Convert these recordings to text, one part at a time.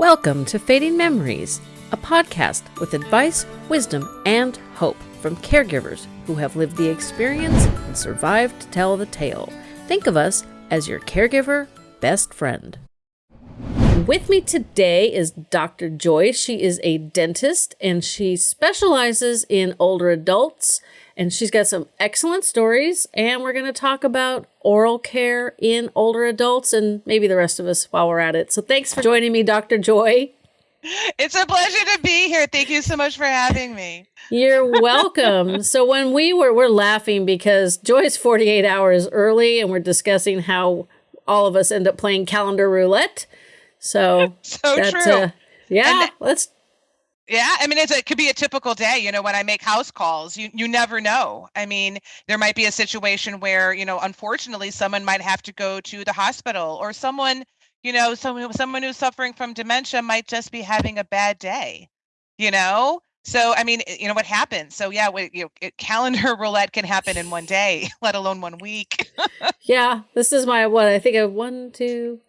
Welcome to Fading Memories, a podcast with advice, wisdom, and hope from caregivers who have lived the experience and survived to tell the tale. Think of us as your caregiver best friend. With me today is Dr. Joy. She is a dentist and she specializes in older adults and she's got some excellent stories. And we're going to talk about oral care in older adults and maybe the rest of us while we're at it. So thanks for joining me, Dr. Joy. It's a pleasure to be here. Thank you so much for having me. You're welcome. so when we were we're laughing because Joy's 48 hours early and we're discussing how all of us end up playing calendar roulette. So so true. Uh, yeah, and let's yeah, I mean, it's, it could be a typical day. You know, when I make house calls, you you never know. I mean, there might be a situation where you know, unfortunately, someone might have to go to the hospital, or someone, you know, someone someone who's suffering from dementia might just be having a bad day. You know, so I mean, you know what happens. So yeah, we, you know, it, calendar roulette can happen in one day, let alone one week. yeah, this is my what I think of one, two,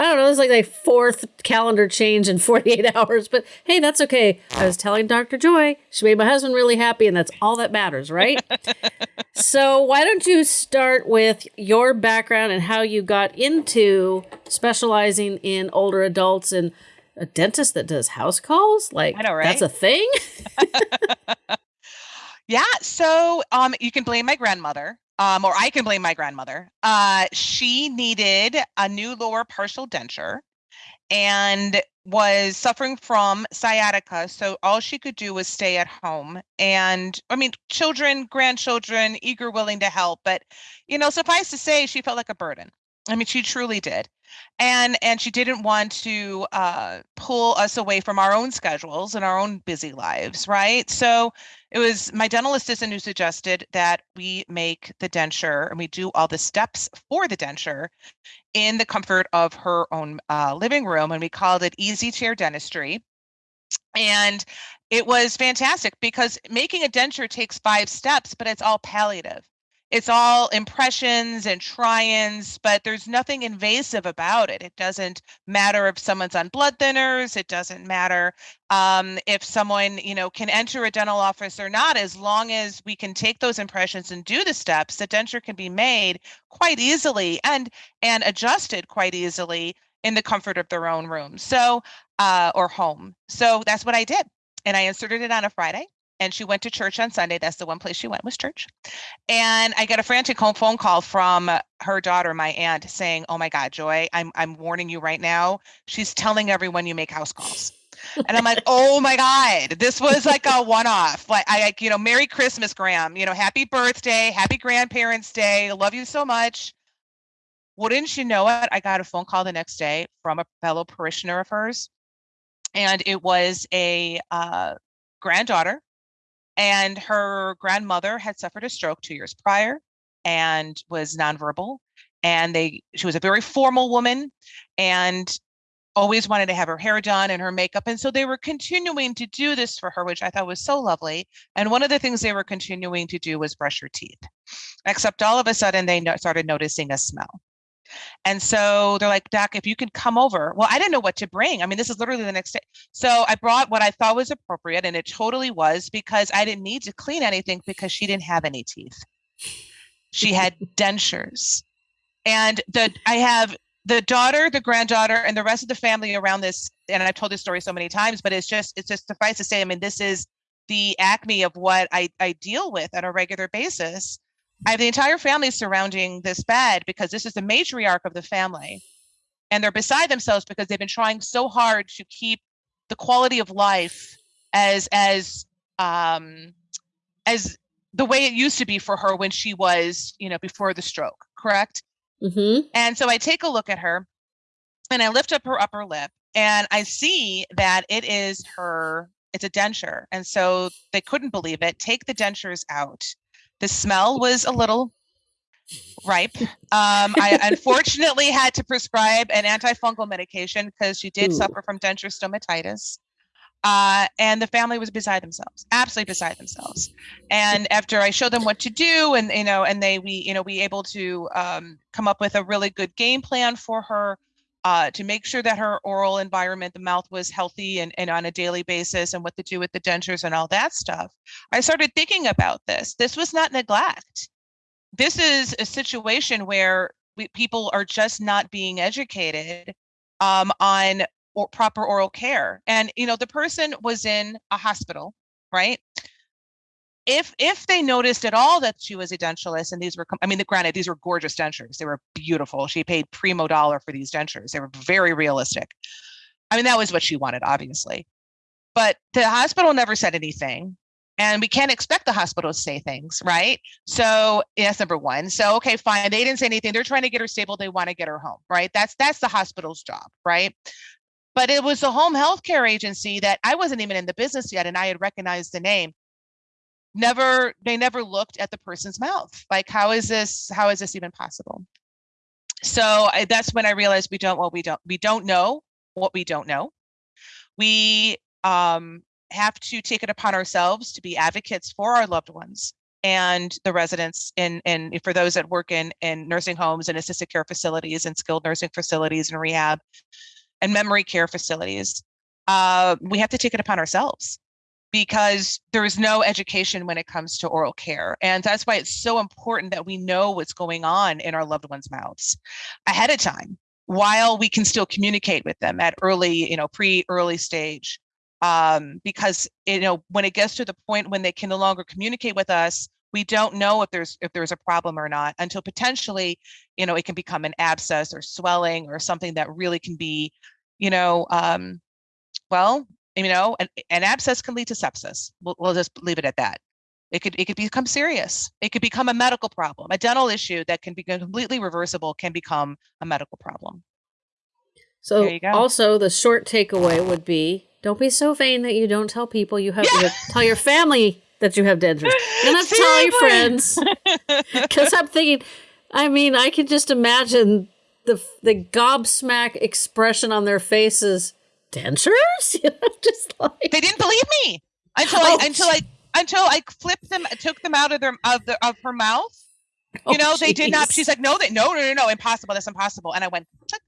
I don't know, it's like a fourth calendar change in 48 hours, but hey, that's okay. I was telling Dr. Joy, she made my husband really happy, and that's all that matters, right? so, why don't you start with your background and how you got into specializing in older adults and a dentist that does house calls? Like, know, right? that's a thing? yeah. So, um, you can blame my grandmother um, or I can blame my grandmother. Uh, she needed a new lower partial denture and was suffering from sciatica. So all she could do was stay at home. And I mean, children, grandchildren, eager, willing to help. But, you know, suffice to say, she felt like a burden. I mean, she truly did. And and she didn't want to uh, pull us away from our own schedules and our own busy lives, right? So it was my dental assistant who suggested that we make the denture and we do all the steps for the denture in the comfort of her own uh, living room. And we called it Easy Chair Dentistry. And it was fantastic because making a denture takes five steps, but it's all palliative it's all impressions and try-ins, but there's nothing invasive about it. It doesn't matter if someone's on blood thinners. It doesn't matter um, if someone, you know, can enter a dental office or not. As long as we can take those impressions and do the steps, the denture can be made quite easily and and adjusted quite easily in the comfort of their own room. So, uh, or home. So that's what I did, and I inserted it on a Friday and she went to church on Sunday. That's the one place she went was church. And I got a frantic home phone call from her daughter, my aunt, saying, "Oh my God, Joy, I'm I'm warning you right now. She's telling everyone you make house calls." and I'm like, "Oh my God, this was like a one-off. Like I, you know, Merry Christmas, Graham. You know, Happy Birthday, Happy Grandparents' Day. Love you so much." Wouldn't you know it? I got a phone call the next day from a fellow parishioner of hers, and it was a uh, granddaughter and her grandmother had suffered a stroke two years prior and was nonverbal. And they she was a very formal woman and always wanted to have her hair done and her makeup. And so they were continuing to do this for her, which I thought was so lovely. And one of the things they were continuing to do was brush her teeth, except all of a sudden they no- started noticing a smell. And so they're like, Doc, if you can come over. Well, I didn't know what to bring. I mean, this is literally the next day. So I brought what I thought was appropriate, and it totally was because I didn't need to clean anything because she didn't have any teeth. She had dentures. And the I have the daughter, the granddaughter, and the rest of the family around this, and I've told this story so many times, but it's just it's just suffice to say, I mean, this is the acme of what I, I deal with on a regular basis I have the entire family surrounding this bed because this is the matriarch of the family. And they're beside themselves because they've been trying so hard to keep the quality of life as as um as the way it used to be for her when she was, you know, before the stroke, correct? Mm-hmm. And so I take a look at her and I lift up her upper lip and I see that it is her, it's a denture. And so they couldn't believe it. Take the dentures out. The smell was a little ripe. Um, I unfortunately had to prescribe an antifungal medication because she did Ooh. suffer from denture stomatitis. Uh, and the family was beside themselves, absolutely beside themselves. And after I showed them what to do, and you know, and they we you know we able to um, come up with a really good game plan for her. Uh, to make sure that her oral environment, the mouth was healthy and, and on a daily basis and what to do with the dentures and all that stuff. I started thinking about this. This was not neglect. This is a situation where we, people are just not being educated um, on or proper oral care. And, you know, the person was in a hospital, right? If if they noticed at all that she was a and these were i mean the, granted these were gorgeous dentures. They were beautiful. She paid primo dollar for these dentures. They were very realistic. I mean that was what she wanted obviously. But the hospital never said anything and we can't expect the hospital to say things right? So that's number one. So okay fine. They didn't say anything. They're trying to get her stable. They want to get her home right? That's that's the hospital's job right? But it was the home health care agency that i wasn't even in the business yet and i had recognized the name never they never looked at the person's mouth. Like how is this how is this even possible? So I, that's when i realized we don't what we don't we don't know what we don't know. We um, have to take it upon ourselves to be advocates for our loved ones and the residents in and for those that work in in nursing homes and assisted care facilities and skilled nursing facilities and rehab and memory care facilities. Uh, we have to take it upon ourselves because there is no education when it comes to oral care. And that's why it's so important that we know what's going on in our loved ones' mouths ahead of time while we can still communicate with them at early, you know, pre early stage. Um, because you know, when it gets to the point when they can no longer communicate with us, we don't know if there's if there's a problem or not until potentially, you know, it can become an abscess or swelling or something that really can be, you know, um, well, you know, an, an abscess can lead to sepsis. We'll, we'll just leave it at that. It could it could become serious. It could become a medical problem. A dental issue that can be completely reversible can become a medical problem. So also the short takeaway would be don't be so vain that you don't tell people you have yeah. tell your family that you have dentures. You don't tell your friends. Because I'm thinking, I mean, I can just imagine the the gobsmack expression on their faces dentures? You know, just like they didn't believe me until oh, I until I until I flipped them, took them out of their of the of her mouth. You oh, know, they did not. She's oh, like, no, they no, no, no, no, impossible. That's impossible. And I went click,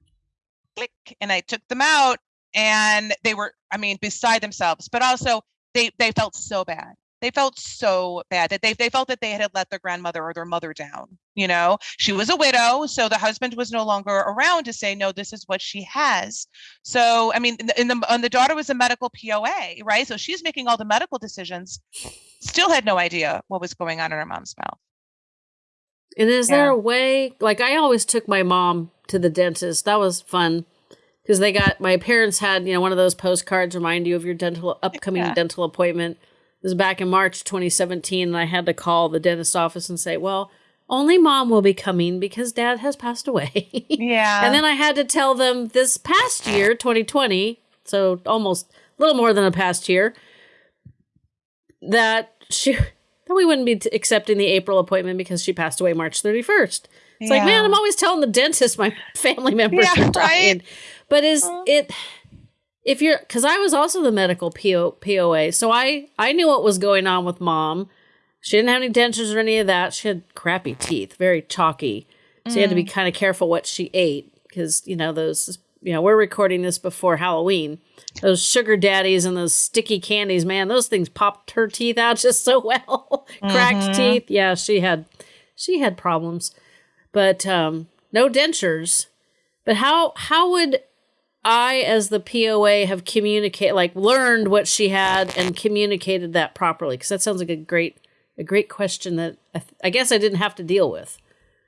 click, and I took them out, and they were, I mean, beside themselves. But also, they they felt so bad they felt so bad that they, they felt that they had let their grandmother or their mother down you know? She was a widow so the husband was no longer around to say no this is what she has. So i mean in the, and the daughter was a medical poa right? So she's making all the medical decisions still had no idea what was going on in her mom's mouth. And is yeah. there a way like i always took my mom to the dentist that was fun because they got my parents had you know one of those postcards remind you of your dental upcoming yeah. dental appointment was back in March 2017, and I had to call the dentist office and say, well, only mom will be coming because dad has passed away. Yeah. and then I had to tell them this past year, 2020, so almost a little more than a past year, that she that we wouldn't be accepting the April appointment because she passed away March 31st. It's yeah. like, man, I'm always telling the dentist my family members yeah, are dying. Right? But is uh. it if you're because i was also the medical PO, poa so i i knew what was going on with mom. She didn't have any dentures or any of that. She had crappy teeth very chalky. So mm. you had to be mm. kind of careful what she ate because you know those you know we're recording this before halloween. Those sugar daddies and those sticky candies man those things popped her teeth out just so well. Cracked mm-hmm. teeth. Yeah she had she had problems. But um no dentures. But how how would I, as the POA, have communicated, like learned what she had and communicated that properly? Because that sounds like a great, a great question that I, I, guess I didn't have to deal with.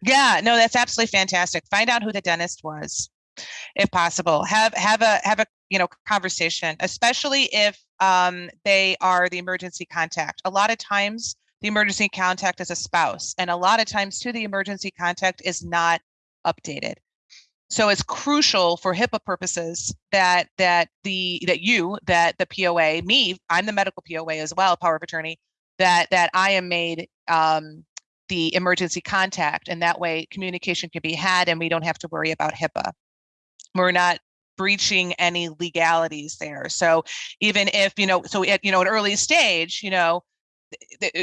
Yeah, no, that's absolutely fantastic. Find out who the dentist was, if possible. Have have a have a you know conversation, especially if um, they are the emergency contact. A lot of times, the emergency contact is a spouse, and a lot of times too, the emergency contact is not updated so it's crucial for HIPAA purposes that that the that you that the POA me I'm the medical POA as well power of attorney that that I am made um, the emergency contact and that way communication can be had and we don't have to worry about HIPAA. We're not breaching any legalities there. So even if you know so at you know an early stage you know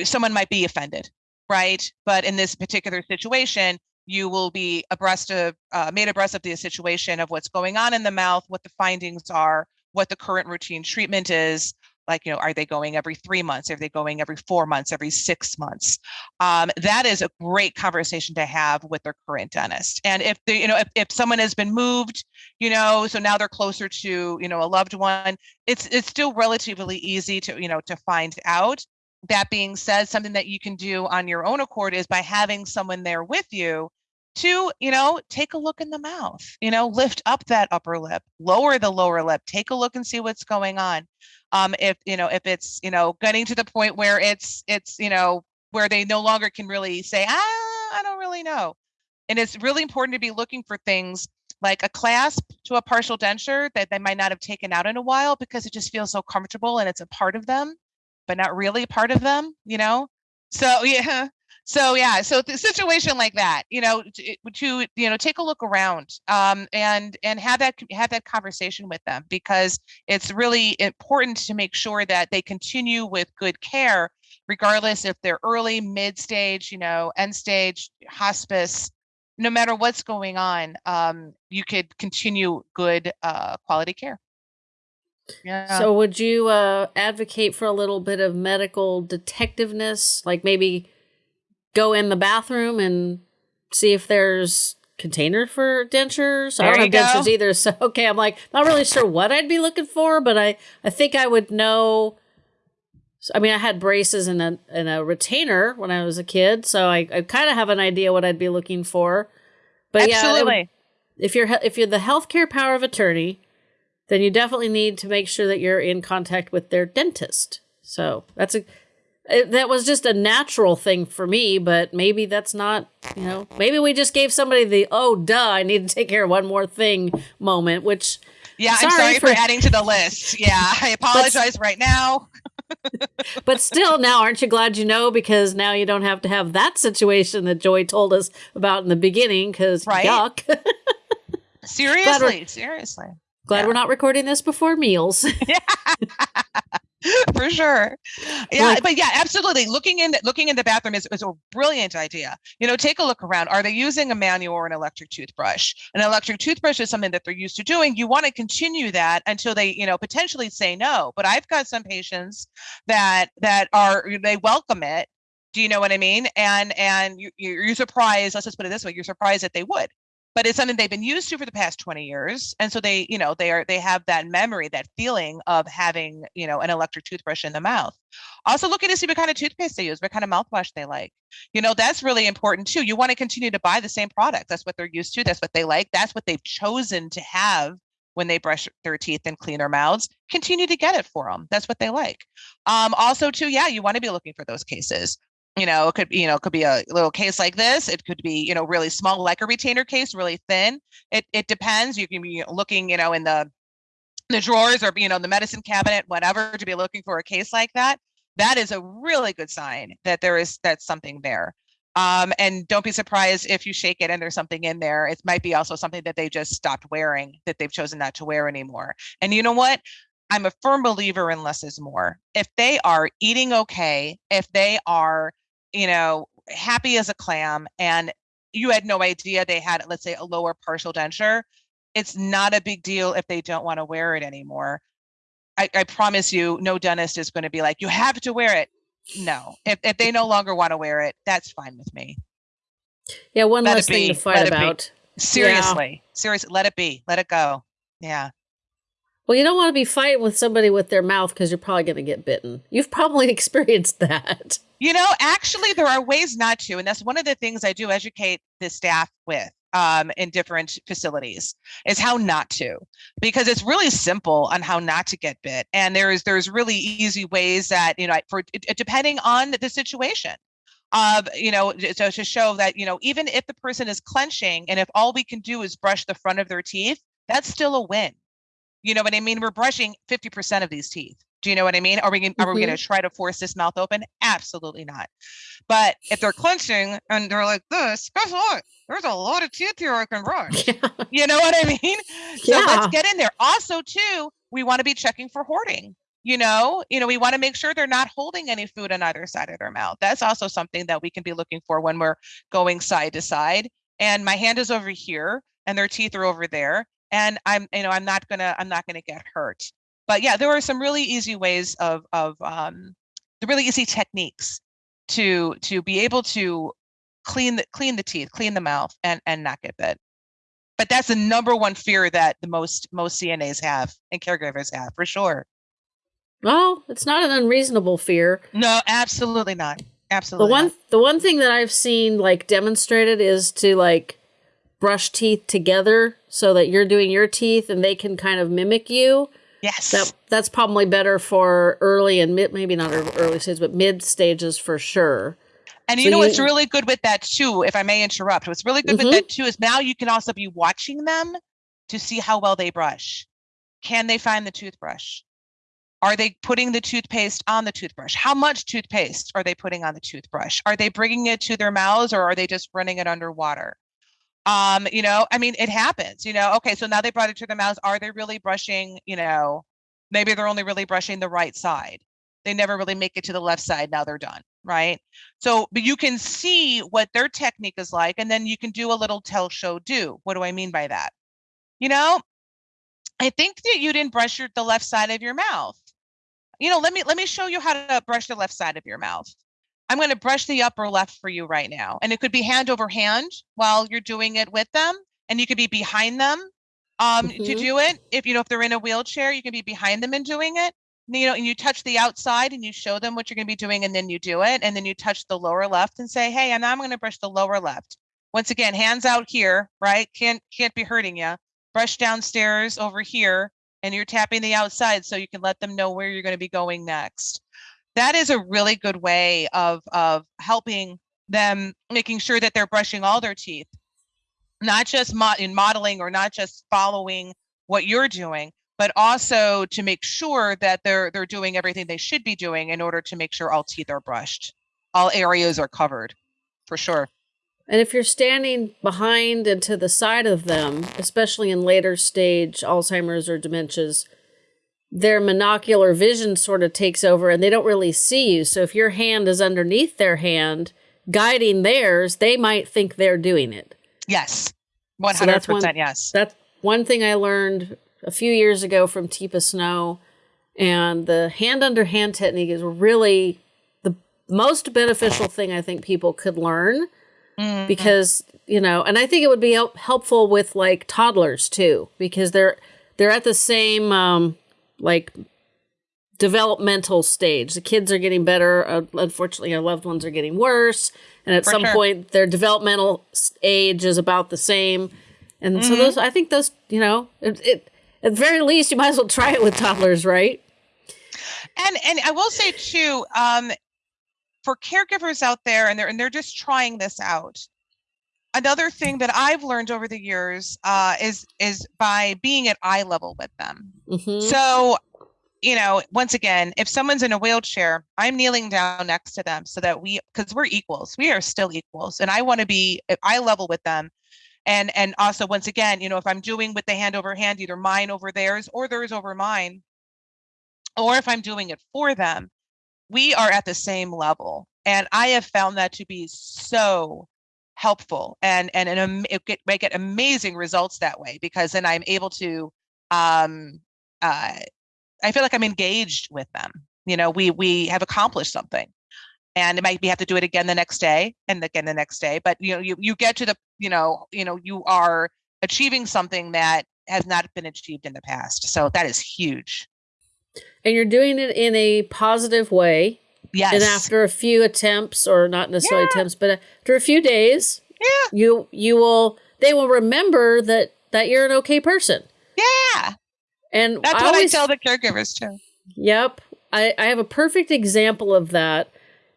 someone might be offended right but in this particular situation you will be abreast of uh, made abreast of the situation of what's going on in the mouth, what the findings are, what the current routine treatment is. Like, you know, are they going every three months? Are they going every four months, every six months? Um, that is a great conversation to have with their current dentist. And if they, you know, if, if someone has been moved, you know, so now they're closer to, you know, a loved one, it's it's still relatively easy to, you know, to find out that being said, something that you can do on your own accord is by having someone there with you to, you know, take a look in the mouth, you know, lift up that upper lip, lower the lower lip, take a look and see what's going on. Um, if, you know, if it's, you know, getting to the point where it's, it's, you know, where they no longer can really say, ah, I don't really know. And it's really important to be looking for things like a clasp to a partial denture that they might not have taken out in a while because it just feels so comfortable and it's a part of them but not really part of them, you know? So yeah. So yeah, so the situation like that, you know, to, to you know, take a look around um, and and have that have that conversation with them because it's really important to make sure that they continue with good care, regardless if they're early, mid stage, you know, end stage, hospice, no matter what's going on, um, you could continue good uh, quality care. Yeah. So would you uh, advocate for a little bit of medical detectiveness, like maybe go in the bathroom and see if there's container for dentures? There I don't have dentures either, so okay, I'm like not really sure what I'd be looking for, but I I think I would know. I mean, I had braces and a and a retainer when I was a kid, so I, I kind of have an idea what I'd be looking for. But Absolutely. yeah, if you're if you're the healthcare power of attorney, then you definitely need to make sure that you're in contact with their dentist. So that's a it, that was just a natural thing for me, but maybe that's not, you know, maybe we just gave somebody the oh duh, I need to take care of one more thing moment, which yeah, sorry I'm sorry for, for adding to the list. Yeah, I apologize but, right now. but still, now aren't you glad you know? Because now you don't have to have that situation that Joy told us about in the beginning. Because right? yuck. seriously, seriously. Glad yeah. we're not recording this before meals. For sure. Yeah, like, but yeah, absolutely. Looking in looking in the bathroom is, is a brilliant idea. You know, take a look around. Are they using a manual or an electric toothbrush? An electric toothbrush is something that they're used to doing. You want to continue that until they, you know, potentially say no. But I've got some patients that that are they welcome it. Do you know what I mean? And and you, you're surprised. Let's just put it this way: you're surprised that they would but it's something they've been used to for the past 20 years and so they you know they are they have that memory that feeling of having you know an electric toothbrush in the mouth. Also looking to see what kind of toothpaste they use what kind of mouthwash they like. You know that's really important too. You want to continue to buy the same product. That's what they're used to. That's what they like. That's what they've chosen to have when they brush their teeth and clean their mouths. Continue to get it for them that's what they like. Um, also too yeah you want to be looking for those cases you know it could you know it could be a little case like this it could be you know really small like a retainer case really thin. It it depends you can be looking you know in the the drawers or you know the medicine cabinet whatever to be looking for a case like that. That is a really good sign that there is that's something there. Um, and don't be surprised if you shake it and there's something in there it might be also something that they just stopped wearing that they've chosen not to wear anymore. And you know what? I'm a firm believer in less is more. If they are eating okay if they are you know, happy as a clam and you had no idea they had, let's say, a lower partial denture, it's not a big deal if they don't want to wear it anymore. I, I promise you, no dentist is going to be like, you have to wear it. No, if, if they no longer want to wear it, that's fine with me. Yeah, one let less thing to fight about. Seriously, yeah. seriously, let it be. Let it go. Yeah. Well, you don't want to be fighting with somebody with their mouth because you're probably going to get bitten. You've probably experienced that. You know, actually, there are ways not to. And that's one of the things I do educate the staff with um, in different facilities is how not to, because it's really simple on how not to get bit. And there's there's really easy ways that, you know, for depending on the situation of you know so to show that you know even if the person is clenching and if all we can do is brush the front of their teeth that's still a win you know what I mean? We're brushing 50% of these teeth. Do you know what I mean? Are we gonna, mm-hmm. are we going to try to force this mouth open? Absolutely not. But if they're clenching and they're like this, guess what? There's a lot of teeth here I can brush. Yeah. You know what I mean? So yeah. let's get in there. Also, too, we want to be checking for hoarding. You know, you know, we want to make sure they're not holding any food on either side of their mouth. That's also something that we can be looking for when we're going side to side and my hand is over here and their teeth are over there and i'm you know i'm not gonna i'm not gonna get hurt but yeah there are some really easy ways of of um the really easy techniques to to be able to clean the clean the teeth clean the mouth and and not get bit. But that's the number one fear that the most most cnas have and caregivers have for sure. Well it's not an unreasonable fear. No absolutely not. Absolutely the one not. the one thing that i've seen like demonstrated is to like brush teeth together so that you're doing your teeth and they can kind of mimic you yes that that's probably better for early and mid maybe not early stages but mid stages for sure and you So know you- what's really good with that too, if I may interrupt, what's really good Mhm. with that too is now you can also be watching them to see how well they brush. Can they find the toothbrush? Are they putting the toothpaste on the toothbrush? How much toothpaste are they putting on the toothbrush? Are they bringing it to their mouths or are they just running it underwater? Um, you know, I mean, it happens, you know, okay, so now they brought it to their mouths. Are they really brushing, you know, maybe they're only really brushing the right side. They never really make it to the left side. Now they're done, right? So, but you can see what their technique is like, and then you can do a little tell, show, do. What do I mean by that? You know, I think that you didn't brush your, the left side of your mouth. You know, let me let me show you how to brush the left side of your mouth. I'm going to brush the upper left for you right now, and it could be hand over hand while you're doing it with them, and you could be behind them um, to Mhm. do it. If you know if they're in a wheelchair, you can be behind them and doing it you know, and you touch the outside and you show them what you're going to be doing, and then you do it, and then you touch the lower left and say, "Hey, and I'm going to brush the lower left." Once again, hands out here, right? Can't can't be hurting you. Brush downstairs over here, and you're tapping the outside so you can let them know where you're going to be going next. That is a really good way of of helping them, making sure that they're brushing all their teeth, not just mo- in modeling or not just following what you're doing, but also to make sure that they're they're doing everything they should be doing in order to make sure all teeth are brushed, all areas are covered, for sure. And if you're standing behind and to the side of them, especially in later stage Alzheimer's or dementias, their monocular vision sort of takes over and they don't really see you. So if your hand is underneath their hand, guiding theirs, they might think they're doing it. Yes, one So hundred that's one-. Yes. That's one thing I learned a few years ago from Teepa Snow. And the hand under hand technique is really the most beneficial thing I think people could learn Mhm. because you know and i think it would be help- helpful with like toddlers too because they're they're at the same um like developmental stage the kids are getting better uh, unfortunately our loved ones are getting worse and at For some sure. point their developmental age is about the same and so Mm-hmm. those i think those you know it, it at the very least you might as well try it with toddlers right and and I will say too, um, for caregivers out there, and they're and they're just trying this out. Another thing that I've learned over the years uh, is is by being at eye level with them. hmm So, you know, once again, if someone's in a wheelchair, I'm kneeling down next to them so that we, because we're equals, we are still equals, and I want to be at eye level with them. And and also, once again, you know, if I'm doing with the hand over hand, either mine over theirs or theirs over mine, or if I'm doing it for them, we are at the same level. And I have found that to be so helpful and and and it get, I get amazing results that way because then I'm able to um uh I feel like I'm engaged with them. You know, we we have accomplished something. And it might be have to do it again the next day and again the next day. But you know, you you get to the, you know, you know, you are achieving something that has not been achieved in the past. So that is huge. and you're doing it in a positive way Yes. and after a few attempts or not necessarily attempts but after a few days yeah. you you will they will remember that that you're an okay person Yeah. and That's I what always, I tell the caregivers too. yep I, I have a perfect example of that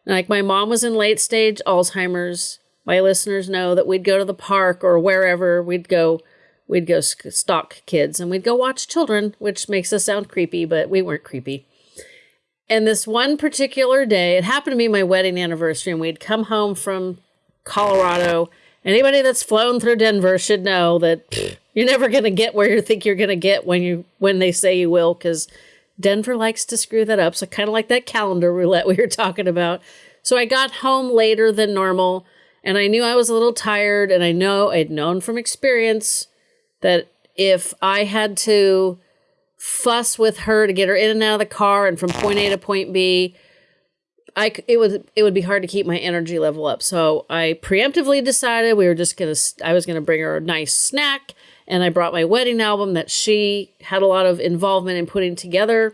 like my mom was in late stage alzheimer's my listeners know that we'd go to the park or wherever we'd go we'd go stalk kids and we'd go watch children which makes us sound creepy but we weren't creepy and this one particular day, it happened to be my wedding anniversary, and we'd come home from Colorado. Anybody that's flown through Denver should know that you're never going to get where you think you're going to get when you when they say you will, because Denver likes to screw that up. So kind of like that calendar roulette we were talking about. So I got home later than normal, And I knew I was a little tired, and I know I'd known from experience that if I had to fuss with her to get her in and out of the car and from point A to point B, I it would it would be hard to keep my energy level up. So I preemptively decided we were just gonna I was gonna bring her a nice snack, and I brought my wedding album that she had a lot of involvement in putting together.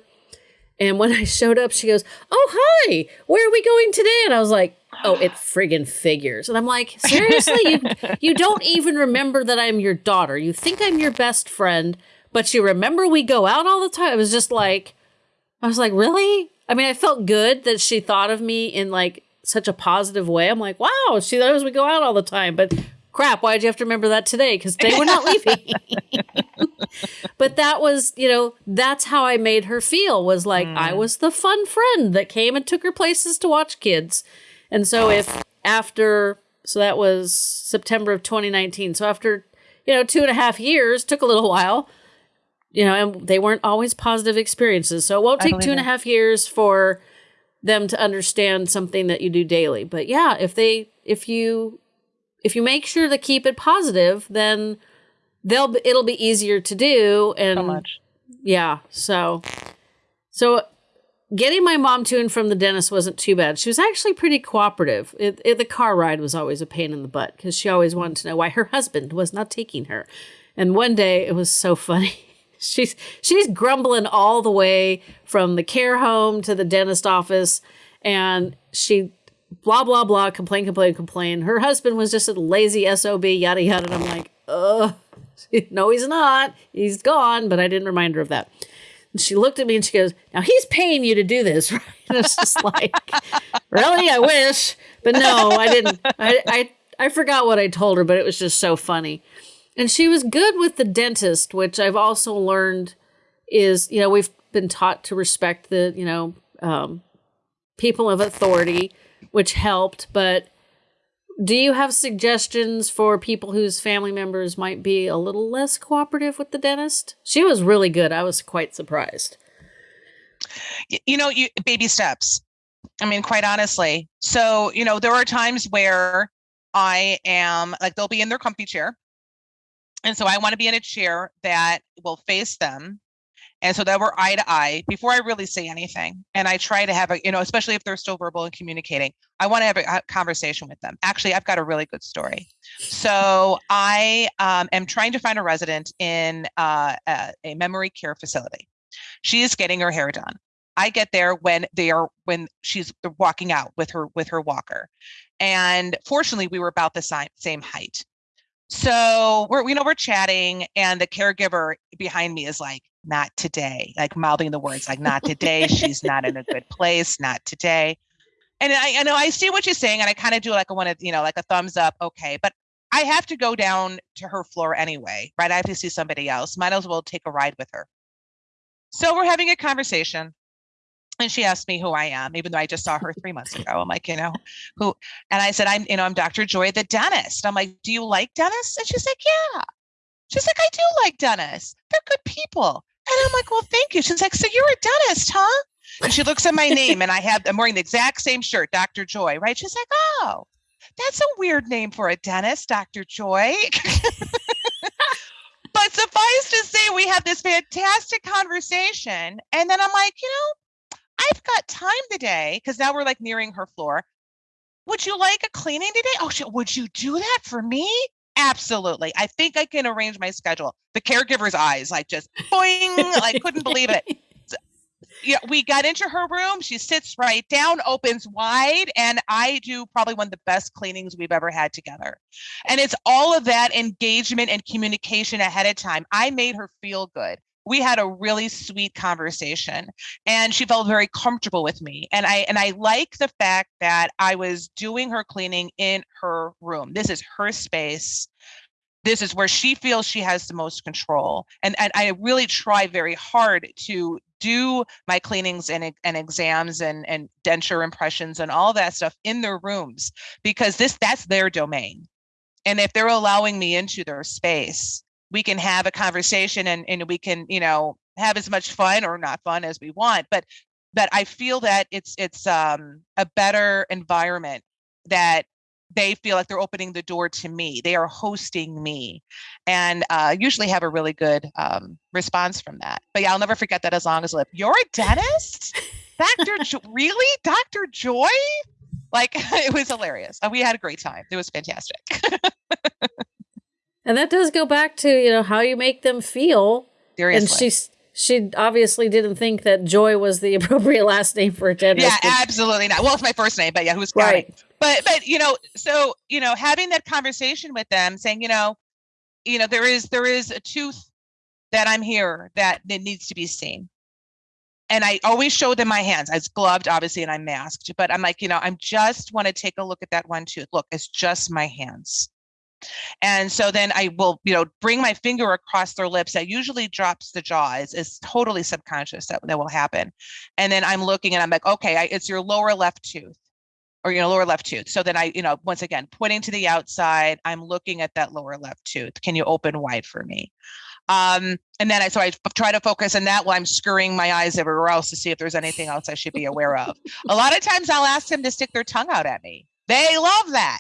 And when I showed up, she goes, "Oh hi, where are we going today?" And I was like, "Oh, it friggin' figures." And I'm like, "Seriously, you you don't even remember that I'm your daughter? You think I'm your best friend, but you remember we go out all the time?" It was just like, I was like, "Really?" I mean, I felt good that she thought of me in like such a positive way. I'm like, wow, she knows we go out all the time. But crap, why'd you have to remember that today? Because today we're not leaving. but that was, you know, that's how I made her feel was like mm. I was the fun friend that came and took her places to watch kids. And so if after, so that was September of 2019. So after, you know, two and a half years, took a little while you know, and they weren't always positive experiences. So it won't take two and a half years for them to understand something that you do daily. But yeah, if they, if you, if you make sure to keep it positive, then they'll, it'll be easier to do. And so much. Yeah. So, so getting my mom to and from the dentist wasn't too bad. She was actually pretty cooperative. It, it, the car ride was always a pain in the butt because she always wanted to know why her husband was not taking her. And one day it was so funny she's she's grumbling all the way from the care home to the dentist office and she blah blah blah complain complain complain. Her husband was just a lazy sob yada yada and i'm like uh no he's not. He's gone but i didn't remind her of that. And she looked at me and she goes now he's paying you to do this right? And it's just like really? I wish. But no i didn't. I, I i forgot what i told her but it was just so funny and she was good with the dentist, which I've also learned is, you know, we've been taught to respect the, you know, um, people of authority, which helped. But do you have suggestions for people whose family members might be a little less cooperative with the dentist? She was really good. I was quite surprised. You know, you baby steps. I mean, quite honestly. So, you know, there are times where I am like they'll be in their comfy chair and so I want to be in a chair that will face them. And so that we're eye to eye before I really say anything. And I try to have a, you know, especially if they're still verbal and communicating, I want to have a, conversation with them. Actually, I've got a really good story. So I um, am trying to find a resident in uh, a, a memory care facility. She is getting her hair done. I get there when they are when she's walking out with her with her walker. And fortunately, we were about the same height. So we're, you know, we're chatting, and the caregiver behind me is like, not today, like mouthing the words, like, not today. She's not in a good place, not today. And I, I know I see what she's saying, and I kind of do like a one of, you know, like a thumbs up, okay. But I have to go down to her floor anyway, right? I have to see somebody else. Might as well take a ride with her. So we're having a conversation and she asked me who I am, even though I just saw her three months ago. I'm like, you know, who? And I said, I'm, you know, I'm Dr. Joy, the dentist. I'm like, do you like dentists? And she's like, yeah. She's like, I do like dentists. They're good people. And I'm like, well, thank you. She's like, so you're a dentist, huh? And she looks at my name, and I have, I'm wearing the exact same shirt, Dr. Joy, right? She's like, oh, that's a weird name for a dentist, Dr. Joy. but suffice to say, we have this fantastic conversation. And then I'm like, you know, I've got time today because now we're like nearing her floor. Would you like a cleaning today? Oh, shit, would you do that for me? Absolutely. I think I can arrange my schedule. The caregiver's eyes, like just boing, like couldn't believe it. So, yeah, we got into her room. She sits right down, opens wide, and I do probably one of the best cleanings we've ever had together. And it's all of that engagement and communication ahead of time. I made her feel good we had a really sweet conversation and she felt very comfortable with me and i and i like the fact that i was doing her cleaning in her room. This is her space. This is where she feels she has the most control and and i really try very hard to do my cleanings and, and exams and and denture impressions and all that stuff in their rooms because this that's their domain. And if they're allowing me into their space we can have a conversation and, and we can you know have as much fun or not fun as we want but but i feel that it's it's um, a better environment that they feel like they're opening the door to me. They are hosting me, and uh, usually have a really good um, response from that. But yeah, I'll never forget that as long as I live. You're a dentist, Doctor? jo- really, Doctor Joy? Like it was hilarious. Uh, we had a great time. It was fantastic. And that does go back to, you know, how you make them feel. Seriously. And she's she obviously didn't think that Joy was the appropriate last name for a dentist. Yeah, absolutely not. Well, it's my first name, but yeah, who's counting? Right. But but you know, so you know, having that conversation with them, saying, you know, you know, there is there is a tooth that I'm here that that needs to be seen. And I always show them my hands. I was gloved, obviously, and I'm masked. But I'm like, you know, I'm just want to take a look at that one tooth. Look, it's just my hands. And so then I will, you know, bring my finger across their lips. That usually drops the jaw. It's, totally subconscious that, that will happen. And then I'm looking and I'm like, okay, I, it's your lower left tooth or, you know, lower left tooth. So then I, you know, once again, pointing to the outside, I'm looking at that lower left tooth. Can you open wide for me? Um, and then I, so I try to focus on that while I'm scurrying my eyes everywhere else to see if there's anything else I should be aware of. A lot of times I'll ask them to stick their tongue out at me. They love that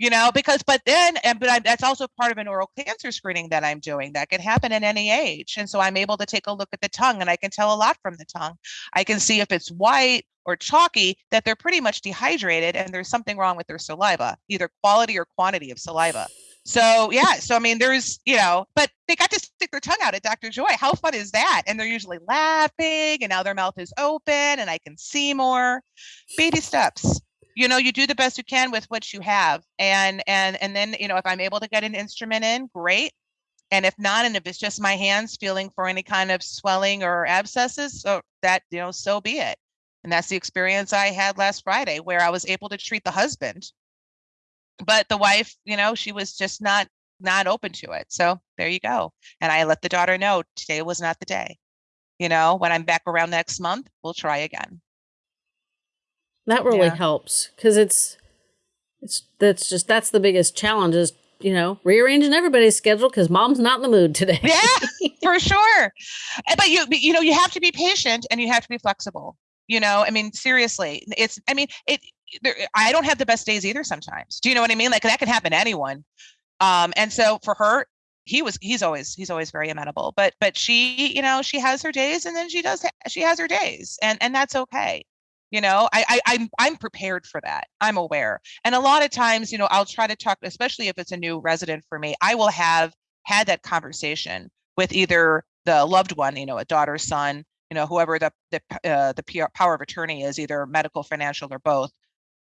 you know because but then and but I, that's also part of an oral cancer screening that i'm doing that can happen at any age. And so i'm able to take a look at the tongue and i can tell a lot from the tongue. I can see if it's white or chalky that they're pretty much dehydrated and there's something wrong with their saliva either quality or quantity of saliva. So yeah so i mean there's you know but they got to stick their tongue out at dr joy. How fun is that? And they're usually laughing and now their mouth is open and i can see more. Baby steps you know you do the best you can with what you have and and and then you know if i'm able to get an instrument in great and if not and if it's just my hands feeling for any kind of swelling or abscesses so that you know so be it. And that's the experience i had last friday where i was able to treat the husband. But the wife you know she was just not not open to it so there you go. And i let the daughter know today was not the day. You know when i'm back around next month we'll try again That really Yeah. helps because it's it's that's just that's the biggest challenge is you know rearranging everybody's schedule because mom's not in the mood today. yeah for sure. Uh, but you you know you have to be patient and you have to be flexible you know? I mean seriously it's i mean it there, i don't have the best days either sometimes. Do you know what i mean? Like that can happen to anyone. Um and so for her he was he's always he's always very amenable but but she you know she has her days and then she does ha- she has her days and and that's okay you know I, I i'm i'm prepared for that. I'm aware. And a lot of times you know i'll try to talk especially if it's a new resident for me i will have had that conversation with either the loved one you know a daughter son you know whoever the the uh, the PR, power of attorney is either medical financial or both.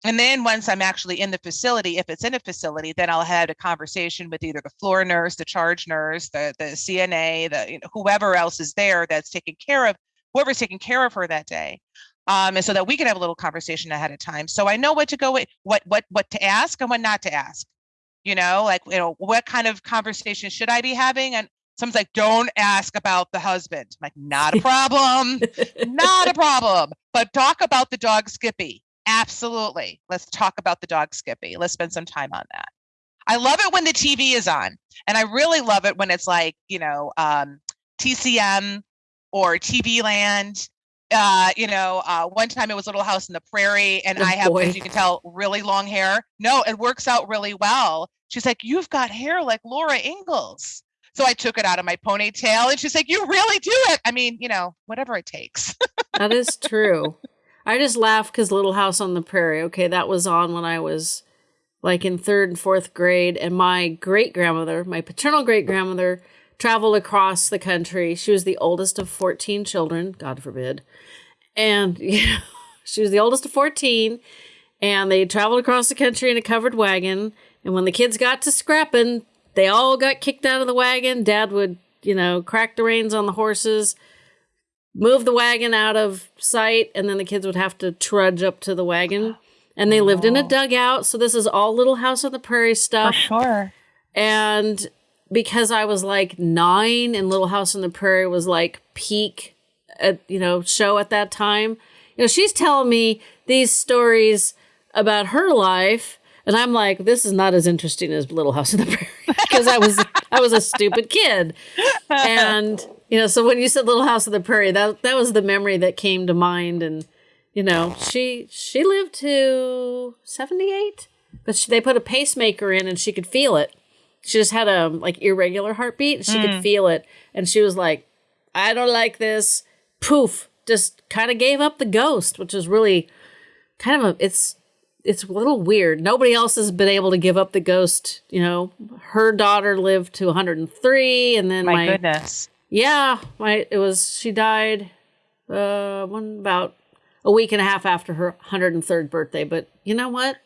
And then once i'm actually in the facility if it's in a facility then i'll have a conversation with either the floor nurse the charge nurse the the cna the you know, whoever else is there that's taking care of whoever's taking care of her that day um, and so that we can have a little conversation ahead of time. So i know what to go with what what what to ask and what not to ask. You know like you know what kind of conversation should i be having? And someone's like don't ask about the husband. I'm like not a problem. Not a problem. But talk about the dog skippy. Absolutely. Let's talk about the dog skippy. Let's spend some time on that. I love it when the tv is on and i really love it when it's like you know um, tcm or tv land uh, you know, uh, one time it was Little House in the Prairie, and Oh, I have, boy. as you can tell, really long hair. No, it works out really well. She's like, "You've got hair like Laura Ingalls." So I took it out of my ponytail, and she's like, "You really do it." I mean, you know, whatever it takes. that is true. I just laugh because Little House on the Prairie. Okay, that was on when I was like in third and fourth grade, and my great grandmother, my paternal great grandmother, traveled across the country. She was the oldest of fourteen children. God forbid, and you know, she was the oldest of fourteen. And they traveled across the country in a covered wagon. And when the kids got to scrapping, they all got kicked out of the wagon. Dad would, you know, crack the reins on the horses, move the wagon out of sight, and then the kids would have to trudge up to the wagon. And they lived in a Oh. dugout. So this is all Little House on the Prairie stuff. sure. And because I was like nine and Little House on the Prairie was like peak, at, you know, show at that time, you know, she's telling me these stories about her life. And I'm like, this is not as interesting as Little House on the Prairie because I was I was a stupid kid, and you know. So when you said Little House on the Prairie, that that was the memory that came to mind. And you know, she she lived to seventy eight, but she, they put a pacemaker in and she could feel it. She just had a like irregular heartbeat. She could feel it, and she was like, "I don't like this." Poof, just kind of gave up the ghost, which is really kind of a it's it's a little weird. Nobody else has been able to give up the ghost. You know, her daughter lived to 103, and then My, my, goodness. yeah, my it was she died uh one about a week and a half after her 103rd birthday. But you know what?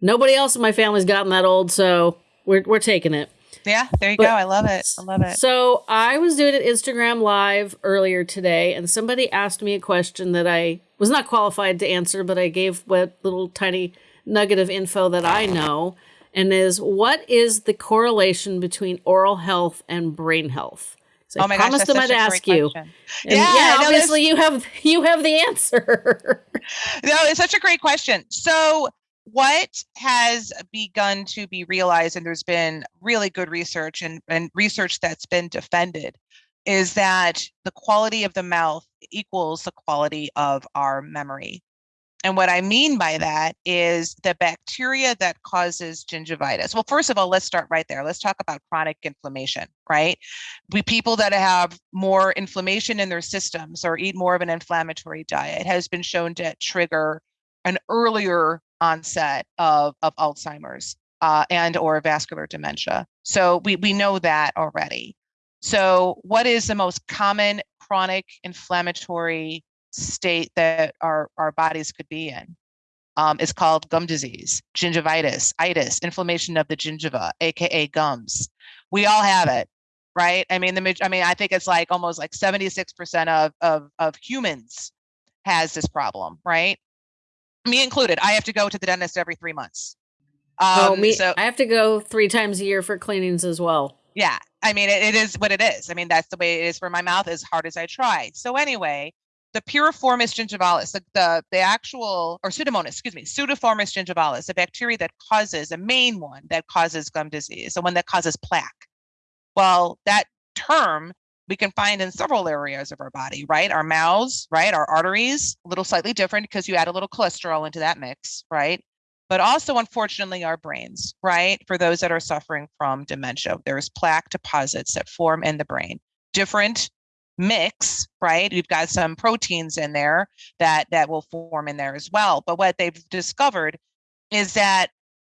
Nobody else in my family's gotten that old, so we're we're taking it. Yeah, there you But- go. I love it. I love it. So I was doing an Instagram live earlier today, and somebody asked me a question that I was not qualified to answer, but I gave what little tiny nugget of info that I know, and is what is the correlation between oral health and brain health? So oh my I gosh, promised them I'd ask you. question. And Yeah, yeah, no, obviously you have you have the answer. No, it's such a great question. So, what has begun to be realized, and there's been really good research and, and research that's been defended, is that the quality of the mouth equals the quality of our memory. And what I mean by that is the bacteria that causes gingivitis. Well, first of all, let's start right there. Let's talk about chronic inflammation, right? We people that have more inflammation in their systems or eat more of an inflammatory diet has been shown to trigger an earlier onset of, of Alzheimer's uh, and or vascular dementia. So we, we know that already. So what is the most common chronic inflammatory state that our, our bodies could be in? Um, it's called gum disease, gingivitis, itis, inflammation of the gingiva, aka gums. We all have it, right? I mean, the I mean, I think it's like almost like 76% of of of humans has this problem, right? Me included. I have to go to the dentist every three months. Um, oh, me! so I have to go three times a year for cleanings as well. yeah, I mean, it, it is what it is. I mean, that's the way it is for my mouth, as hard as I try. So anyway, the piriformis gingivalis, the, the the actual or pseudomonas, excuse me, pseudoformis gingivalis, the bacteria that causes a main one that causes gum disease, the one that causes plaque. Well, that term we can find in several areas of our body, right? Our mouths, right? Our arteries, a little slightly different because you add a little cholesterol into that mix, right? But also, unfortunately, our brains, right? For those that are suffering from dementia, there's plaque deposits that form in the brain. Different mix, right? We've got some proteins in there that that will form in there as well. But what they've discovered is that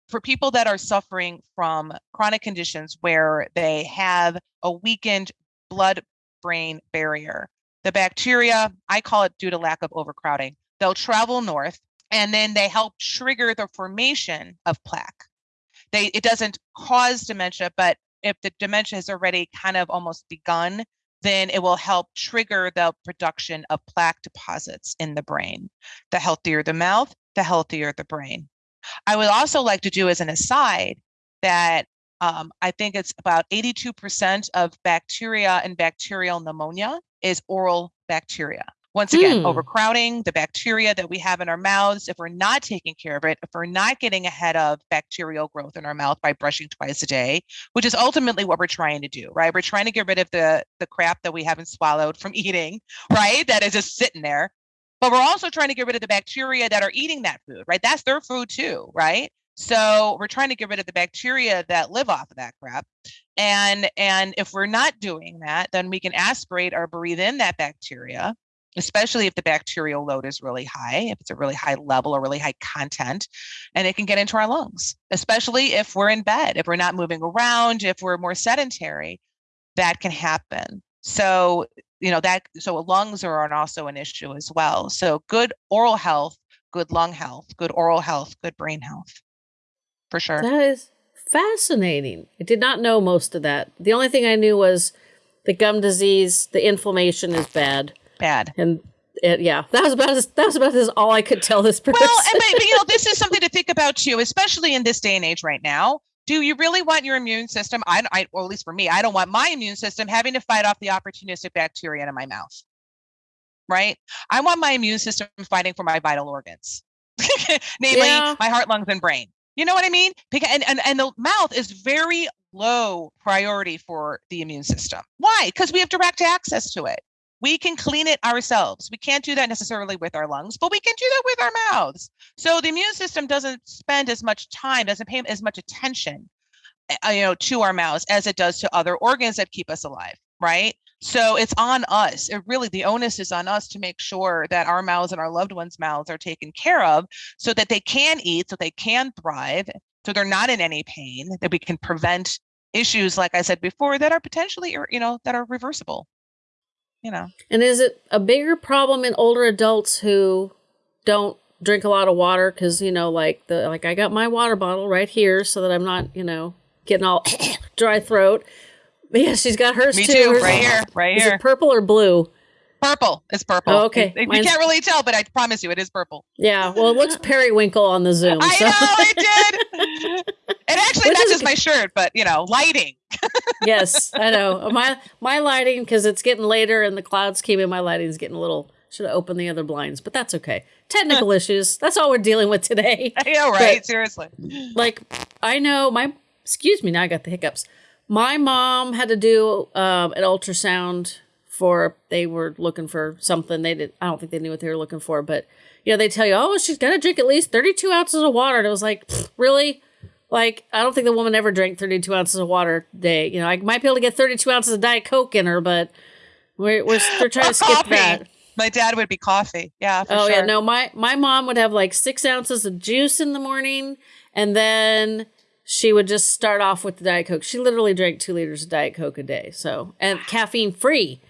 for people that are suffering from chronic conditions where they have a weakened blood brain barrier, the bacteria, I call it due to lack of overcrowding, they'll travel north and then they help trigger the formation of plaque. They it doesn't cause dementia, but if the dementia has already kind of almost begun, then it will help trigger the production of plaque deposits in the brain. The healthier the mouth, the healthier the brain. I would also like to do as an aside that um, I think it's about 82% of bacteria and bacterial pneumonia is oral bacteria. Once again, Hmm. overcrowding, the bacteria that we have in our mouths, if we're not taking care of it, if we're not getting ahead of bacterial growth in our mouth by brushing twice a day, which is ultimately what we're trying to do, right? We're trying to get rid of the, the crap that we haven't swallowed from eating, right? That is just sitting there. But we're also trying to get rid of the bacteria that are eating that food, right? That's their food too, right? So we're trying to get rid of the bacteria that live off of that crap. And and if we're not doing that, then we can aspirate or breathe in that bacteria, especially if the bacterial load is really high, if it's a really high level or really high content, and it can get into our lungs, especially if we're in bed, if we're not moving around, if we're more sedentary, that can happen. So, you know, that so lungs are also an issue as well. So good oral health, good lung health, good oral health, good brain health. For sure. That is fascinating. I did not know most of that. The only thing I knew was the gum disease, the inflammation is bad, Bad. and it, yeah, that was about as, that was about as all I could tell this person. Well, and but, but, you know, this is something to think about too, especially in this day and age right now. Do you really want your immune system? I, I, or at least for me, I don't want my immune system having to fight off the opportunistic bacteria in my mouth. Right? I want my immune system fighting for my vital organs, namely Yeah. my heart, lungs, and brain. You know what I mean? And, and and the mouth is very low priority for the immune system. Why? Because we have direct access to it. we can clean it ourselves. We can't do that necessarily with our lungs, but we can do that with our mouths. So the immune system doesn't spend as much time, doesn't pay as much attention, uh, you know, to our mouths as it does to other organs that keep us alive, right? So it's on us. It really, the onus is on us to make sure that our mouths and our loved ones' mouths are taken care of so that they can eat, so they can thrive, so they're not in any pain, that we can prevent issues, like I said before, that are potentially, you know, that are reversible you know. And is it a bigger problem in older adults who don't drink a lot of water? Because you know, like the like I got my water bottle right here so that I'm not you know getting all dry throat. But yeah, she's got hers Me too. too, Hers- right here, right Is here. it purple or blue? Purple. It's purple. Oh, okay. You- You can't really tell, but I promise you, it is purple. Yeah. Well, it looks periwinkle on the Zoom. I so. know it did. It actually Which is matches my shirt, but you know, lighting. yes, I know. My my lighting because it's getting later and the clouds came in. My lighting's getting a little. Should have opened the other blinds, but that's okay. Technical issues. That's all we're dealing with today. I know, right? Seriously. like I know my excuse me now I got the hiccups. My mom had to do um, an ultrasound for they were looking for something they did I don't think they knew what they were looking for but you know they tell you oh she's got to drink at least 32 ounces of water and it was like really like I don't think the woman ever drank 32 ounces of water a day you know I might be able to get 32 ounces of diet coke in her but we're we're, we're trying to skip coffee. that My dad would be coffee. Yeah. For oh sure. yeah, no, my my mom would have like six ounces of juice in the morning, and then she would just start off with the diet coke. She literally drank two liters of diet coke a day, so and caffeine free,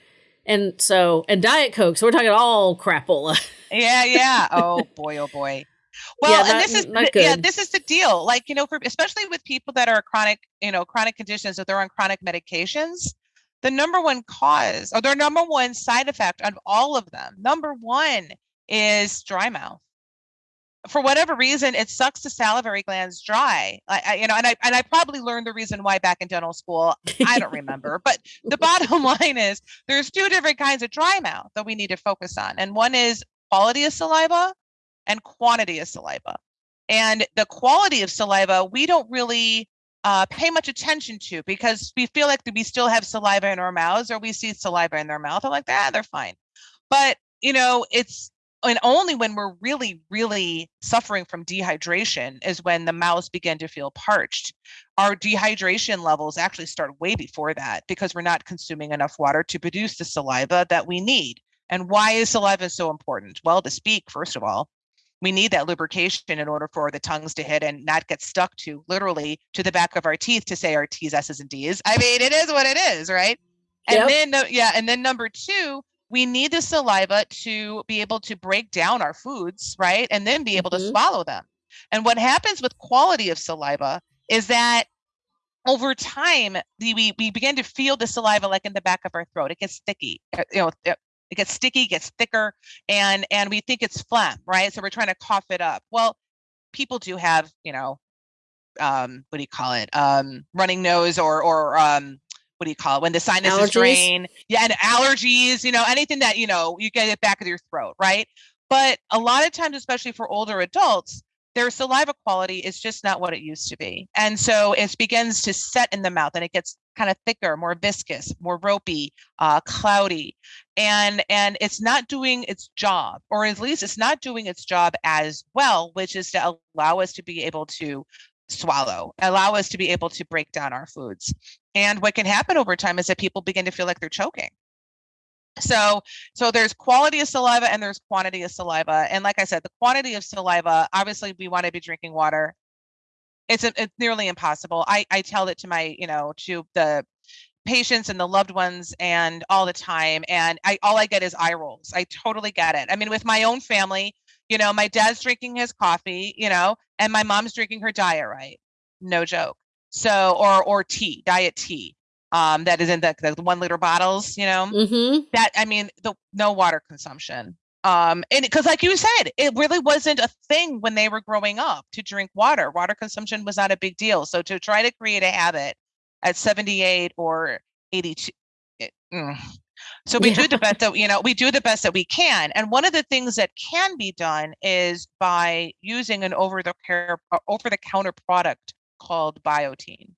and so and diet coke. So we're talking all crapola. Yeah, yeah. Oh boy, oh boy. Well, Yeah, and not- this is not th- yeah, this is the deal. Like you know, for especially with people that are chronic, you know, chronic conditions, that they're on chronic medications, the number one cause or their number one side effect of all of them, number one is dry mouth. For whatever reason, it sucks the salivary glands dry. I, I, you know, and I and I probably learned the reason why back in dental school. I don't remember, but the bottom line is there's two different kinds of dry mouth that we need to focus on, and one is quality of saliva and quantity of saliva. And the quality of saliva, we don't really uh, pay much attention to because we feel like we still have saliva in our mouths or we see saliva in their mouth. I'm like, ah, they're fine. But, you know, it's and only when we're really, really suffering from dehydration is when the mouths begin to feel parched. Our dehydration levels actually start way before that because we're not consuming enough water to produce the saliva that we need. And why is saliva so important? Well, to speak, first of all, we need that lubrication in order for the tongues to hit and not get stuck to literally to the back of our teeth to say our T's, S's, and D's. I mean, it is what it is, right? And Yep. then, yeah, and then number two, we need the saliva to be able to break down our foods, right? And then be able to Mhm. swallow them. And what happens with quality of saliva is that over time, the, we we begin to feel the saliva like in the back of our throat. It gets sticky. uh, You know, it it gets sticky, gets thicker, and and we think it's phlegm, right? So we're trying to cough it up. Well, people do have, you know, um, what do you call it? Um, running nose or or um, what do you call it when the sinuses Allergies? drain? Yeah, and allergies. You know, anything that you know you get it back of your throat, right? But a lot of times, especially for older adults, their saliva quality is just not what it used to be. And so it begins to set in the mouth and it gets kind of thicker, more viscous, more ropey, uh, cloudy. And and it's not doing its job, or at least it's not doing its job as well, which is to allow us to be able to swallow, allow us to be able to break down our foods. And what can happen over time is that people begin to feel like they're choking. So, so there's quality of saliva and there's quantity of saliva. And like I said, the quantity of saliva, obviously we want to be drinking water. It's, a, it's nearly impossible. I, I tell it to my, you know, to the patients and the loved ones and all the time. And I, all I get is eye rolls. I totally get it. I mean, with my own family, you know, my dad's drinking his coffee, you know, and my mom's drinking her diet right. No joke. So, or, or tea, diet tea. Um, that is in the, the one liter bottles, you know mm-hmm. that i mean the no water consumption um and because like you said it really wasn't a thing when they were growing up to drink water water consumption was not a big deal so to try to create a habit at 78 or 82 it- mm. so we Yeah. do the best that you know we do the best that we can and one of the things that can be done is by using an over the care over the counter product called biotene.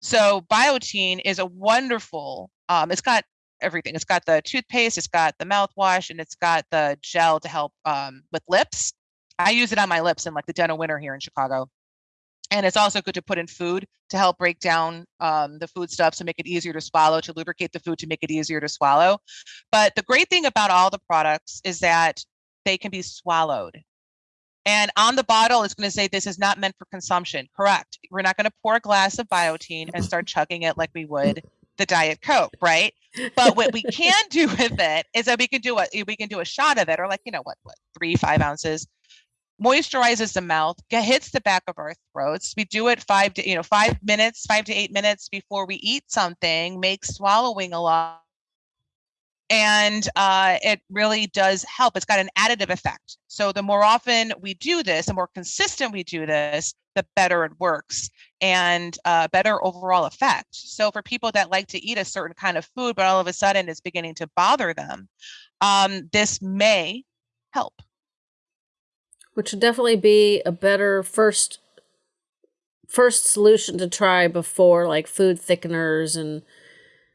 so biotene is a wonderful um, it's got everything. It's got the toothpaste, it's got the mouthwash, and it's got the gel to help um, with lips. I use it on my lips in like the dental winter here in Chicago. And it's also good to put in food to help break down um, the food stuff to make it easier to swallow, to lubricate the food to make it easier to swallow. But the great thing about all the products is that they can be swallowed. And on the bottle, it's going to say this is not meant for consumption. Correct. We're not going to pour a glass of biotene and start chugging it like we would the Diet Coke, right? But what we can do with it is that we can do a we can do a shot of it, or like you know what, what three five ounces, moisturizes the mouth, get, hits the back of our throats. We do it five to you know five minutes, five to eight minutes before we eat something, makes swallowing a lot and uh, it really does help. It's got an additive effect. So the more often we do this, the more consistent we do this, the better it works and uh, better overall effect. So for people that like to eat a certain kind of food, but all of a sudden it's beginning to bother them, um, this may help. Which would definitely be a better first first solution to try before like food thickeners and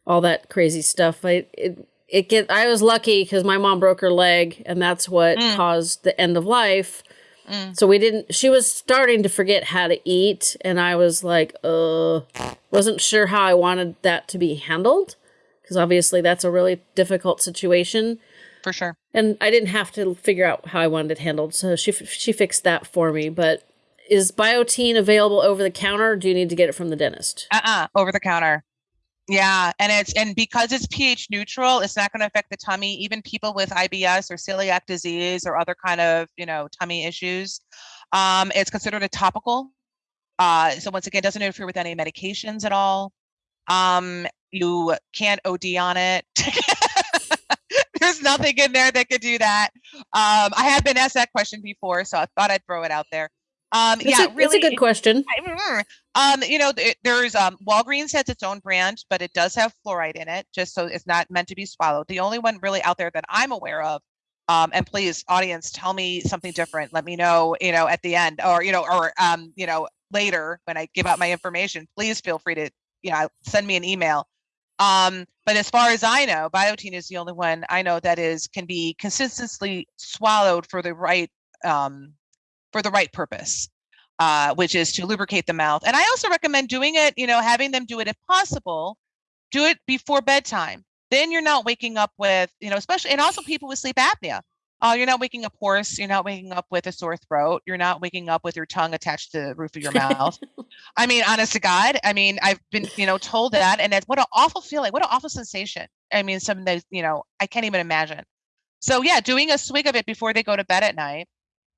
all that crazy stuff. I it it get I was lucky because my mom broke her leg and that's what mm. caused the end of life. Mm. So we didn't she was starting to forget how to eat and I was like, uh wasn't sure how I wanted that to be handled because obviously that's a really difficult situation. For sure. And I didn't have to figure out how I wanted it handled. So she she fixed that for me, but is biotene available over the counter? do you need to get it from the dentist? Uh-uh, over the counter. Yeah, and it's and because it's pH neutral, it's not going to affect the tummy. Even people with IBS or celiac disease or other kind of you know tummy issues, um, it's considered a topical. Uh, so once again, doesn't interfere with any medications at all. Um, you can't OD on it. There's nothing in there that could do that. Um, I have been asked that question before, so I thought I'd throw it out there. Um, it's yeah, a, really, it's a good question. Um, you know, there's um, Walgreens has its own brand, but it does have fluoride in it, just so it's not meant to be swallowed. The only one really out there that I'm aware of, um, and please, audience, tell me something different. Let me know, you know, at the end, or you know, or um, you know, later when I give out my information. Please feel free to, you know, send me an email. Um, but as far as I know, biotene is the only one I know that is can be consistently swallowed for the right um, for the right purpose, uh, which is to lubricate the mouth. And I also recommend doing it, you know, having them do it if possible, do it before bedtime. Then you're not waking up with, you know, especially, and also people with sleep apnea. Uh, you're not waking up hoarse. You're not waking up with a sore throat. You're not waking up with your tongue attached to the roof of your mouth. I mean, honest to God, I mean, I've been, you know, told that, and it's what an awful feeling. What an awful sensation. I mean, something that you know, I can't even imagine. So yeah, doing a swig of it before they go to bed at night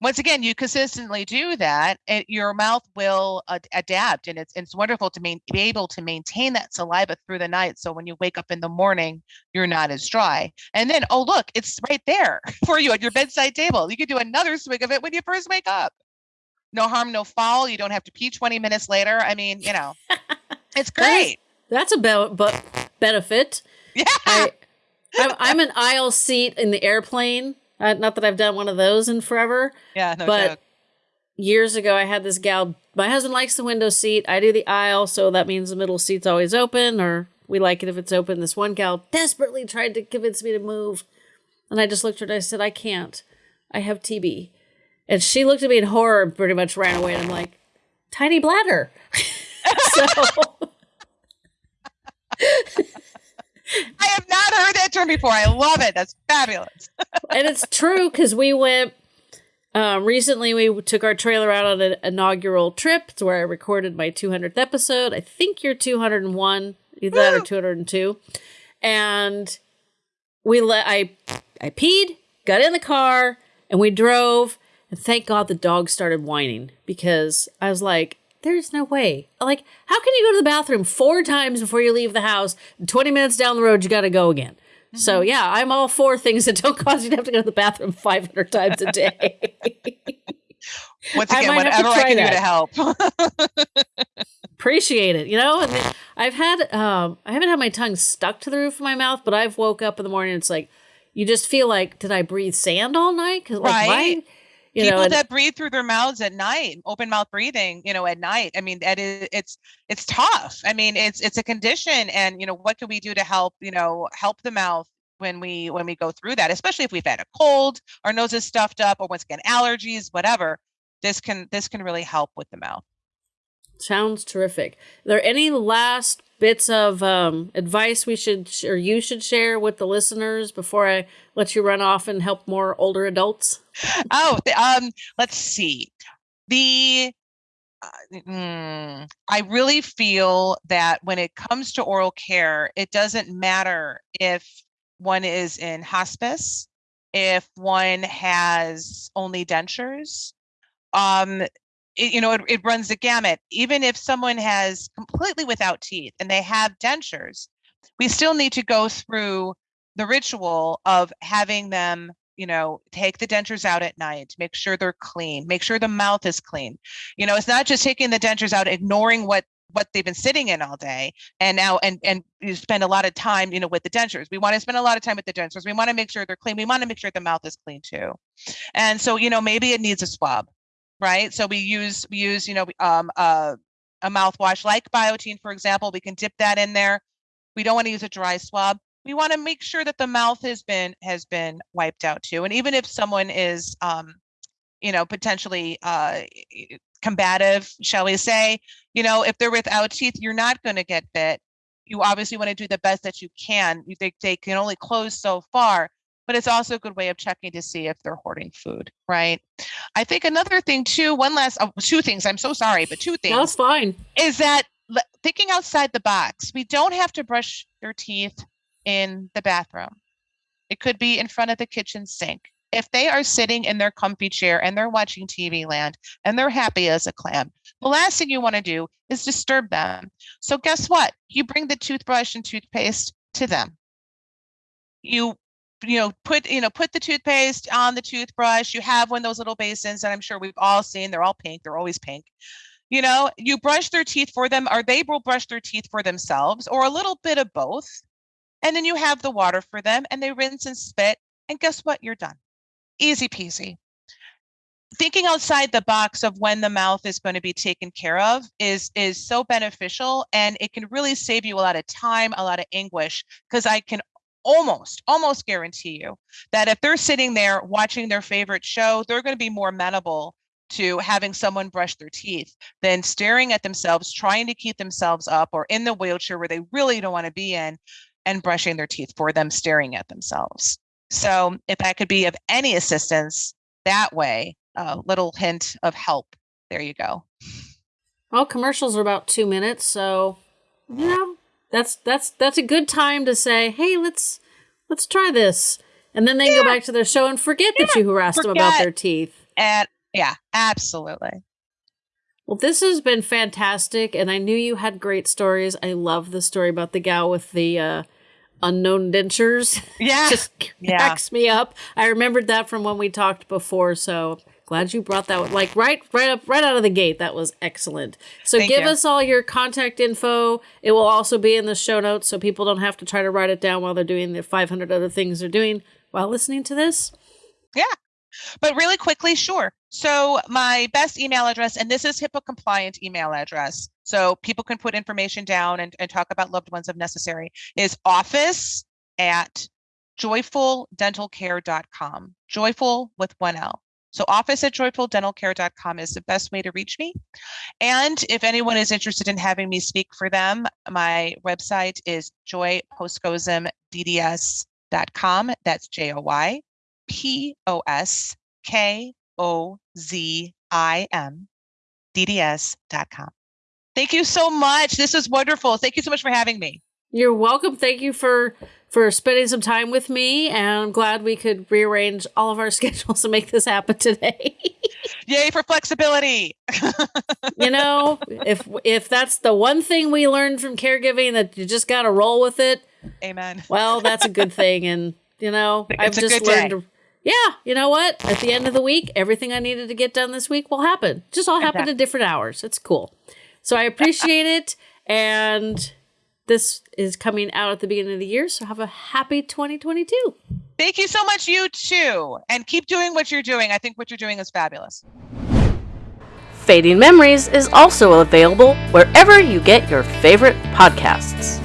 once again, you consistently do that, and your mouth will uh, adapt, and it's it's wonderful to main, be able to maintain that saliva through the night. So when you wake up in the morning, you're not as dry. And then, oh look, it's right there for you at your bedside table. You can do another swig of it when you first wake up. No harm, no foul. You don't have to pee 20 minutes later. I mean, you know, it's great. That's, that's a be- benefit. Yeah. I, I'm, I'm an aisle seat in the airplane uh, not that I've done one of those in forever. Yeah, no but joke. years ago, I had this gal. My husband likes the window seat. I do the aisle, so that means the middle seat's always open, or we like it if it's open. This one gal desperately tried to convince me to move, and I just looked at her and I said, "I can't. I have TB." And she looked at me in horror and pretty much ran away. And I'm like, "Tiny bladder." so. I have not heard that term before. I love it. That's fabulous. and it's true because we went um, recently. We took our trailer out on an inaugural trip. to where I recorded my 200th episode. I think you're 201, either Woo! that or 202. And we let I I peed, got in the car, and we drove. And thank God the dog started whining because I was like, there's no way. Like, how can you go to the bathroom four times before you leave the house? 20 minutes down the road, you got to go again. Mm-hmm. So, yeah, I'm all for things that don't cause you to have to go to the bathroom 500 times a day. Once again, whatever I can that. do to help. Appreciate it. You know, I've had, um, I haven't had my tongue stuck to the roof of my mouth, but I've woke up in the morning. it's like, you just feel like, did I breathe sand all night? Cause like, right. why? You People know, and- that breathe through their mouths at night, open mouth breathing, you know, at night. I mean, that is it's it's tough. I mean, it's it's a condition, and you know, what can we do to help? You know, help the mouth when we when we go through that, especially if we've had a cold, our nose is stuffed up, or once again allergies, whatever. This can this can really help with the mouth. Sounds terrific. Are there any last bits of um, advice we should sh- or you should share with the listeners before I let you run off and help more older adults? oh, um, let's see. The uh, mm, I really feel that when it comes to oral care, it doesn't matter if one is in hospice, if one has only dentures. Um, it, you know, it, it runs the gamut. Even if someone has completely without teeth and they have dentures, we still need to go through the ritual of having them you know take the dentures out at night make sure they're clean make sure the mouth is clean. You know it's not just taking the dentures out ignoring what what they've been sitting in all day and now and and you spend a lot of time you know with the dentures. We want to spend a lot of time with the dentures. We want to make sure they're clean. We want to make sure the mouth is clean too. And so you know maybe it needs a swab right? So we use we use you know um uh, a mouthwash like biotene for example we can dip that in there. We don't want to use a dry swab. We want to make sure that the mouth has been has been wiped out too and even if someone is um you know potentially uh combative shall we say you know if they're without teeth you're not going to get bit. You obviously want to do the best that you can. You think they can only close so far but it's also a good way of checking to see if they're hoarding food right i think another thing too one last oh, two things i'm so sorry but two things That's fine. is that thinking outside the box we don't have to brush their teeth in the bathroom. It could be in front of the kitchen sink. If they are sitting in their comfy chair and they're watching TV land and they're happy as a clam, the last thing you want to do is disturb them. So, guess what? You bring the toothbrush and toothpaste to them. You you know put you know put the toothpaste on the toothbrush you have one of those little basins that i'm sure we've all seen they're all pink they're always pink you know you brush their teeth for them or they will brush their teeth for themselves or a little bit of both and then you have the water for them and they rinse and spit. And guess what? You're done. Easy peasy. Thinking outside the box of when the mouth is going to be taken care of is is so beneficial and it can really save you a lot of time, a lot of anguish because I can almost almost guarantee you that if they're sitting there watching their favorite show, they're going to be more amenable to having someone brush their teeth than staring at themselves, trying to keep themselves up or in the wheelchair where they really don't want to be in and brushing their teeth for them staring at themselves. So if I could be of any assistance that way, a little hint of help. There you go. Well, commercials are about two minutes, so you know that's that's that's a good time to say, "Hey, let's let's try this," and then they Yeah. go back to their show and forget that you harassed them about their teeth. And yeah, absolutely. Well, this has been fantastic, and I knew you had great stories. I love the story about the gal with the uh, unknown dentures. Yeah. Just Yeah. cracks me up. I remembered that from when we talked before, so glad you brought that one. Like right, right up, right out of the gate. That was excellent. So Thank give you. us all your contact info. It will also be in the show notes, so people don't have to try to write it down while they're doing the 500 other things they're doing while listening to this. Yeah. But really quickly, sure. So my best email address, and this is HIPAA compliant email address, so people can put information down and, and talk about loved ones if necessary, is office at joyfuldentalcare.com. Joyful with one L. So office at joyfuldentalcare.com is the best way to reach me. And if anyone is interested in having me speak for them, my website is joyposkozimdds.com. That's J O Y P O S K O Z I M D D S dot com. Thank you so much. This was wonderful. Thank you so much for having me. You're welcome. Thank you for for spending some time with me, and I'm glad we could rearrange all of our schedules to make this happen today. Yay for flexibility. you know, if if that's the one thing we learned from caregiving that you just got to roll with it, Amen. well, that's a good thing. And you know, I've just learned. To, yeah, you know what? At the end of the week, everything I needed to get done this week will happen. Just all happen Exactly. at different hours. It's cool. So I appreciate it, and this is coming out at the beginning of the year. So have a happy 2022. Thank you so much, you too. And keep doing what you're doing. I think what you're doing is fabulous. Fading Memories is also available wherever you get your favorite podcasts.